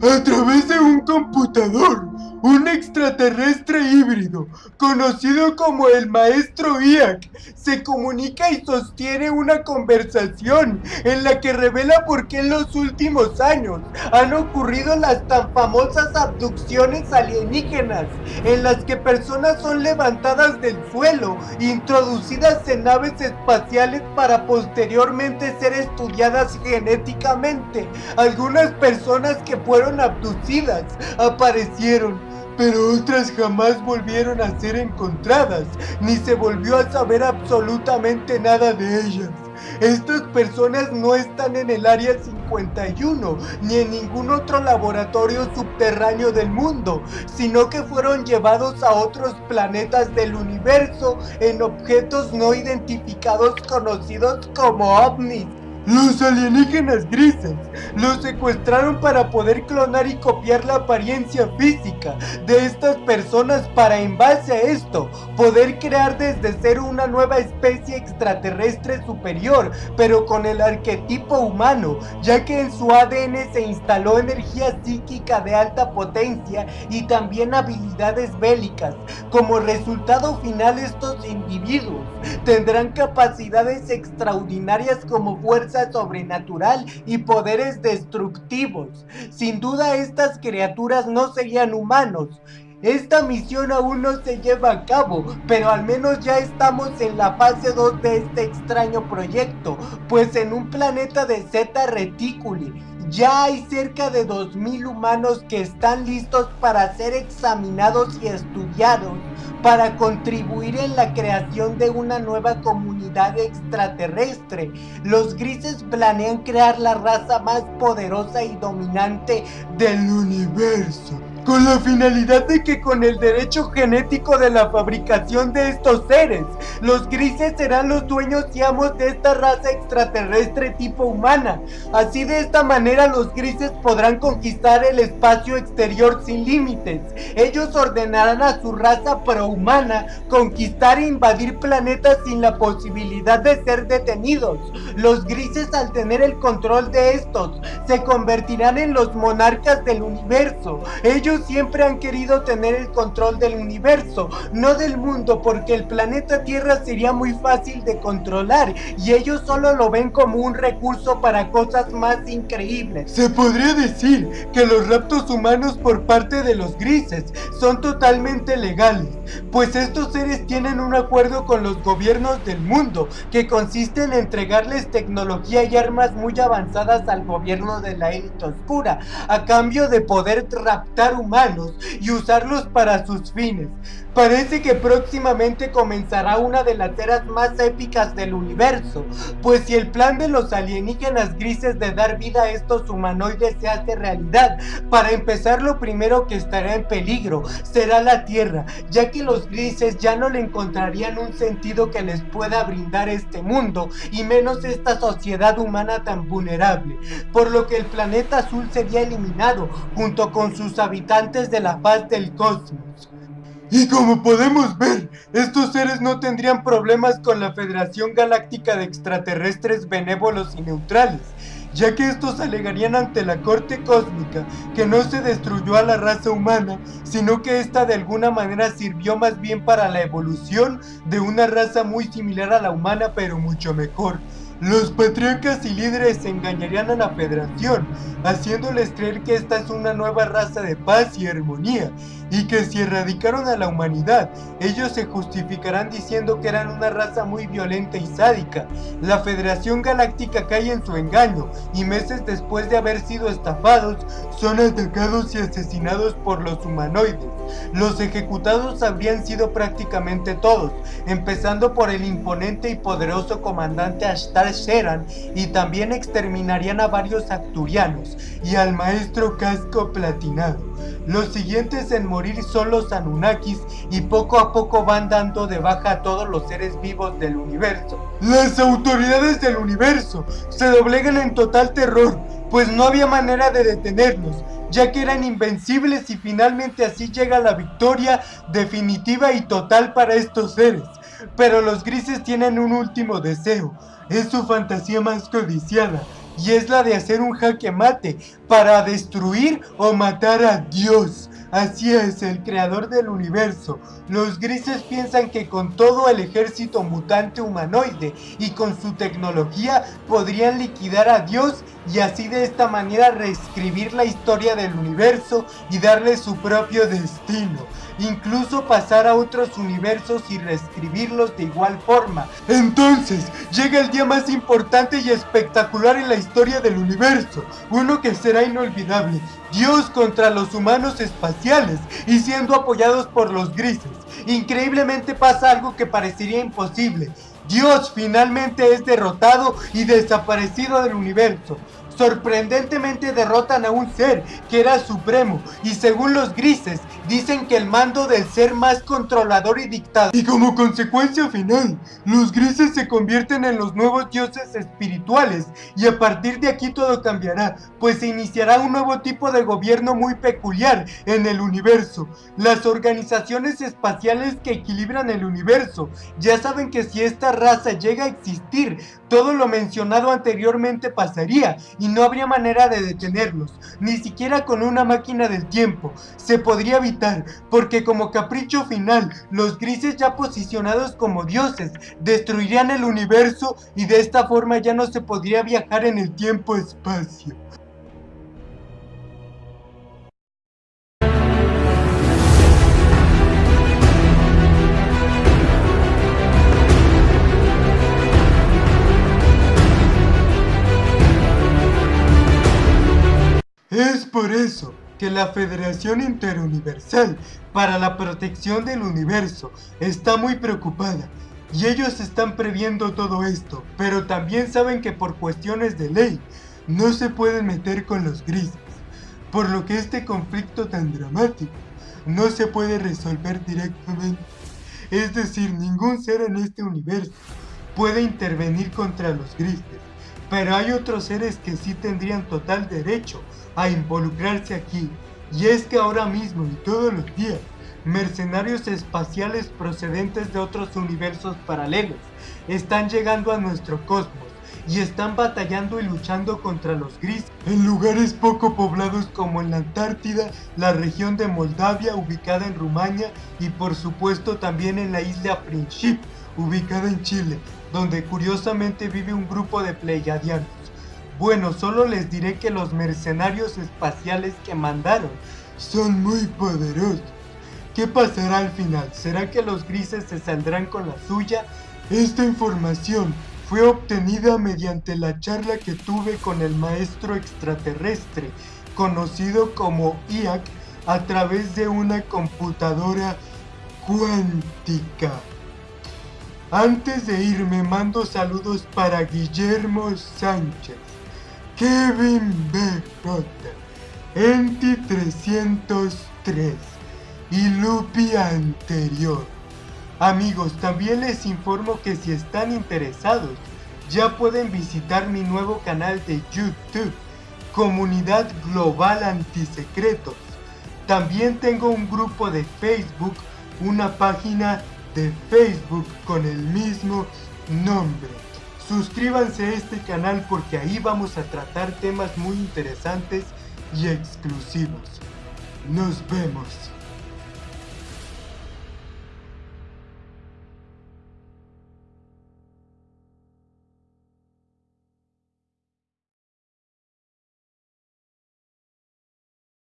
A través de un computador, un extraterrestre híbrido, conocido como el maestro Iak, se comunica y sostiene una conversación en la que revela por qué en los últimos años han ocurrido las tan famosas abducciones alienígenas, en las que personas son levantadas del suelo, introducidas en naves espaciales para posteriormente ser estudiadas genéticamente. Algunas personas que fueron abducidas aparecieron pero otras jamás volvieron a ser encontradas, ni se volvió a saber absolutamente nada de ellas. Estas personas no están en el Área 51 ni en ningún otro laboratorio subterráneo del mundo, sino que fueron llevados a otros planetas del universo en objetos no identificados conocidos como ovnis. Los alienígenas grises los secuestraron para poder clonar y copiar la apariencia física de estas personas para en base a esto poder crear desde cero una nueva especie extraterrestre superior pero con el arquetipo humano ya que en su ADN se instaló energía psíquica de alta potencia y también habilidades bélicas. Como resultado final estos individuos tendrán capacidades extraordinarias como fuerza sobrenatural y poderes destructivos. Sin duda estas criaturas no serían humanos. Esta misión aún no se lleva a cabo, pero al menos ya estamos en la fase 2 de este extraño proyecto, pues en un planeta de Zeta Reticuli ya hay cerca de 2.000 humanos que están listos para ser examinados y estudiados para contribuir en la creación de una nueva comunidad extraterrestre. Los grises planean crear la raza más poderosa y dominante del universo con la finalidad de que con el derecho genético de la fabricación de estos seres, los grises serán los dueños y amos de esta raza extraterrestre tipo humana. Así de esta manera los grises podrán conquistar el espacio exterior sin límites. Ellos ordenarán a su raza prohumana conquistar e invadir planetas sin la posibilidad de ser detenidos. Los grises al tener el control de estos se convertirán en los monarcas del universo. Ellos siempre han querido tener el control del universo, no del mundo, porque el planeta Tierra sería muy fácil de controlar y ellos solo lo ven como un recurso para cosas más increíbles. Se podría decir que los raptos humanos por parte de los grises son totalmente legales, pues estos seres tienen un acuerdo con los gobiernos del mundo que consiste en entregarles tecnología y armas muy avanzadas al gobierno de la élite oscura a cambio de poder raptar humanos y usarlos para sus fines. Parece que próximamente comenzará una de las eras más épicas del universo, pues si el plan de los alienígenas grises de dar vida a estos humanoides se hace realidad, para empezar lo primero que estará en peligro será la Tierra, ya que los grises ya no le encontrarían un sentido que les pueda brindar este mundo, y menos esta sociedad humana tan vulnerable, por lo que el planeta azul sería eliminado junto con sus habitantes de la faz del cosmos. Y como podemos ver, estos seres no tendrían problemas con la Federación Galáctica de Extraterrestres Benévolos y Neutrales, ya que estos alegarían ante la Corte Cósmica que no se destruyó a la raza humana, sino que esta de alguna manera sirvió más bien para la evolución de una raza muy similar a la humana pero mucho mejor. Los patriarcas y líderes engañarían a la federación, haciéndoles creer que esta es una nueva raza de paz y armonía, y que si erradicaron a la humanidad, ellos se justificarán diciendo que eran una raza muy violenta y sádica. La Federación Galáctica cae en su engaño, y meses después de haber sido estafados, son atacados y asesinados por los humanoides. Los ejecutados habrían sido prácticamente todos, empezando por el imponente y poderoso comandante Ashtar Sheran, y también exterminarían a varios acturianos, y al maestro casco platinado. Los siguientes en morir son los Anunnakis y poco a poco van dando de baja a todos los seres vivos del universo. Las autoridades del universo se doblegan en total terror, pues no había manera de detenerlos, ya que eran invencibles y finalmente así llega la victoria definitiva y total para estos seres. Pero los grises tienen un último deseo, es su fantasía más codiciada, y es la de hacer un jaque mate para destruir o matar a Dios. Así es, el creador del universo. Los grises piensan que con todo el ejército mutante humanoide y con su tecnología podrían liquidar a Dios y así de esta manera reescribir la historia del universo y darle su propio destino incluso pasar a otros universos y reescribirlos de igual forma. Entonces, llega el día más importante y espectacular en la historia del universo, uno que será inolvidable, Dios contra los humanos espaciales y siendo apoyados por los grises. Increíblemente pasa algo que parecería imposible. Dios finalmente es derrotado y desaparecido del universo sorprendentemente derrotan a un ser que era supremo y según los grises dicen que el mando del ser más controlador y dictador. Y como consecuencia final, los grises se convierten en los nuevos dioses espirituales y a partir de aquí todo cambiará, pues se iniciará un nuevo tipo de gobierno muy peculiar en el universo. Las organizaciones espaciales que equilibran el universo ya saben que si esta raza llega a existir, todo lo mencionado anteriormente pasaría y no habría manera de detenerlos, ni siquiera con una máquina del tiempo. Se podría evitar, porque como capricho final, los grises ya posicionados como dioses destruirían el universo y de esta forma ya no se podría viajar en el tiempo-espacio. Por eso que la Federación Interuniversal para la Protección del Universo está muy preocupada y ellos están previendo todo esto, pero también saben que por cuestiones de ley no se pueden meter con los grises, por lo que este conflicto tan dramático no se puede resolver directamente. Es decir, ningún ser en este universo puede intervenir contra los grises, pero hay otros seres que sí tendrían total derecho a involucrarse aquí. Y es que ahora mismo y todos los días, mercenarios espaciales procedentes de otros universos paralelos están llegando a nuestro cosmos y están batallando y luchando contra los grises en lugares poco poblados como en la Antártida, la región de Moldavia ubicada en Rumania y por supuesto también en la isla Princip ubicada en Chile, donde curiosamente vive un grupo de pleiadianos. Bueno, solo les diré que los mercenarios espaciales que mandaron son muy poderosos. ¿Qué pasará al final? ¿Será que los grises se saldrán con la suya? Esta información fue obtenida mediante la charla que tuve con el maestro extraterrestre, conocido como IAC, a través de una computadora cuántica. Antes de irme mando saludos para Guillermo Sánchez, Kevin BJ, Enti 303 y Lupi anterior. Amigos, también les informo que si están interesados, ya pueden visitar mi nuevo canal de YouTube, Comunidad Global Antisecretos. También tengo un grupo de Facebook, una página de Facebook con el mismo nombre. Suscríbanse a este canal porque ahí vamos a tratar temas muy interesantes y exclusivos. Nos vemos.